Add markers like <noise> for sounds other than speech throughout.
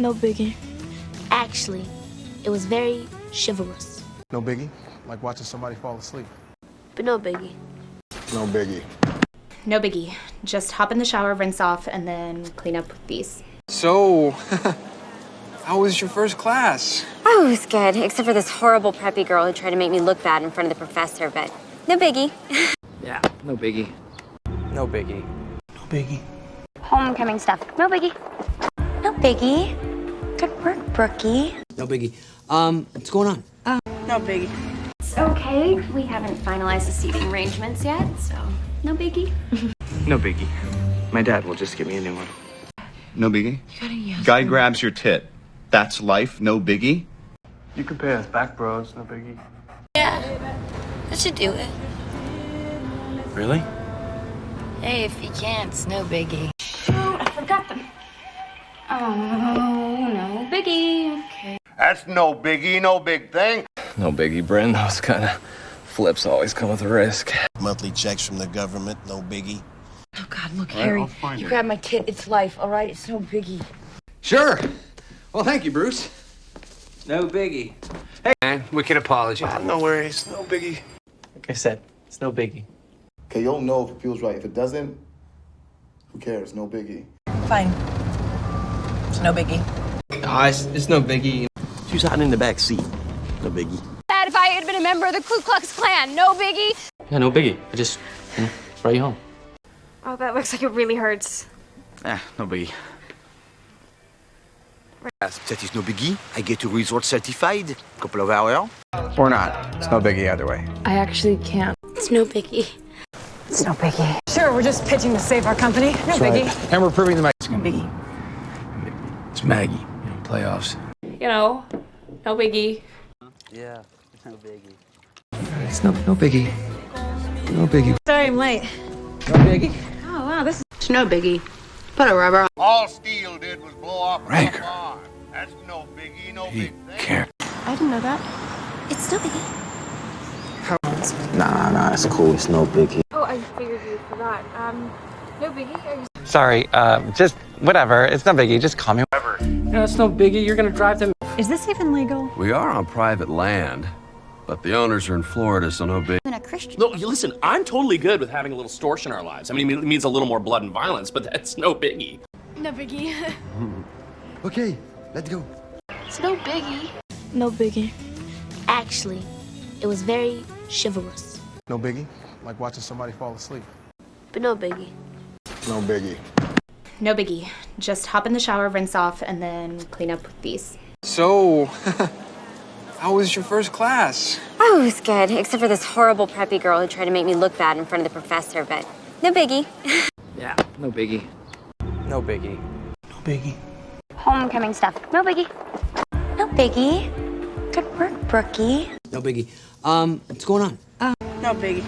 No biggie. Actually, it was very chivalrous. No biggie, like watching somebody fall asleep. But no biggie. No biggie. No biggie. Just hop in the shower, rinse off, and then clean up with these. So, <laughs> how was your first class? Oh, it was good, except for this horrible preppy girl who tried to make me look bad in front of the professor, but no biggie. <laughs> Yeah, no biggie. No biggie. No biggie. Homecoming stuff, no biggie. No biggie. Good work, Brookie. No biggie. Um, what's going on? Oh. No biggie. It's okay. We haven't finalized the seating arrangements yet, so no biggie. <laughs> No biggie. My dad will just get me a new one. No biggie. Guy grabs your tit. That's life, no biggie. You can pay us back, bros. No biggie. Yeah, I should do it. Really? Hey, if you can't, it's no biggie. Oh, I forgot them. Oh, no biggie. Okay. That's no biggie, no big thing. No biggie, Bryn. Those kind of flips always come with a risk. Monthly checks from the government, no biggie. Oh, God, look, Harry. You grab my tit, it's life, all right? It's no biggie. Sure. Well, thank you, Bruce. No biggie. Hey, man, we can wicked apology. No worries. No biggie. Like I said, it's no biggie. Okay, you'll know if it feels right. If it doesn't, who cares? No biggie. Fine. It's no biggie. Ah, it's, it's no biggie. She was hiding in the back seat. No biggie. Bad if I had been a member of the Ku Klux Klan, no biggie. Yeah, no biggie. I just, you know, brought you home. Oh, that looks like it really hurts. Ah, no biggie. That is no biggie. I get to resort certified. Couple of hours. Or not. It's no biggie either way. I actually can't. It's no biggie. It's no biggie. Sure, we're just pitching to save our company. No biggie. And we're proving the match. No biggie. It's Maggie. You know, playoffs. You know, no biggie. Yeah, no biggie. It's no, no biggie. No biggie. Sorry I'm late. No biggie. Oh, wow, this is no biggie. Put a rubber on. All steel did was blow off a Rager. bar. That's no biggie, no He big thing. can't. I didn't know that. It's no biggie. Nah, nah, it's cool. It's no biggie. Oh, I figured you forgot. Um, no biggie. Are Sorry, uh, just whatever. It's no biggie. Just call me. Whatever. No, it's no biggie. You're gonna drive them. Is this even legal? We are on private land, but the owners are in Florida, so no big. I'm a Christian. No, listen, I'm totally good with having a little storch in our lives. I mean, it means a little more blood and violence, but that's no biggie. No biggie. <laughs> Okay, let's go. It's no biggie. No biggie. Actually, it was very chivalrous. No biggie, like watching somebody fall asleep. But no biggie. No biggie. No biggie. Just hop in the shower, rinse off, and then clean up with these. So, <laughs> how was your first class? Oh, it was good, except for this horrible preppy girl who tried to make me look bad in front of the professor, but no biggie. <laughs> Yeah, no biggie. No biggie. No biggie. Homecoming stuff, no biggie. No biggie. Good work, Brookie. No biggie. Um, what's going on? No biggie.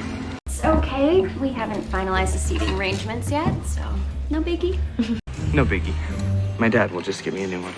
It's okay. We haven't finalized the seating arrangements yet, so no biggie. <laughs> No biggie. My dad will just get me a new one.